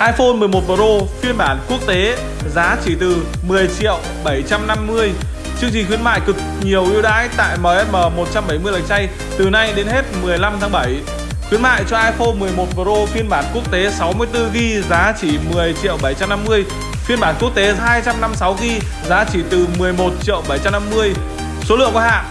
iPhone 11 Pro phiên bản quốc tế, giá chỉ từ 10 triệu 750 Chương trình khuyến mại cực nhiều ưu đãi tại MSM 170 Lạch chay từ nay đến hết 15 tháng 7 Khuyến mại cho iPhone 11 Pro phiên bản quốc tế 64GB giá chỉ 10 triệu 750 Phiên bản quốc tế 256GB giá chỉ từ 11 triệu 750 Số lượng có hạn.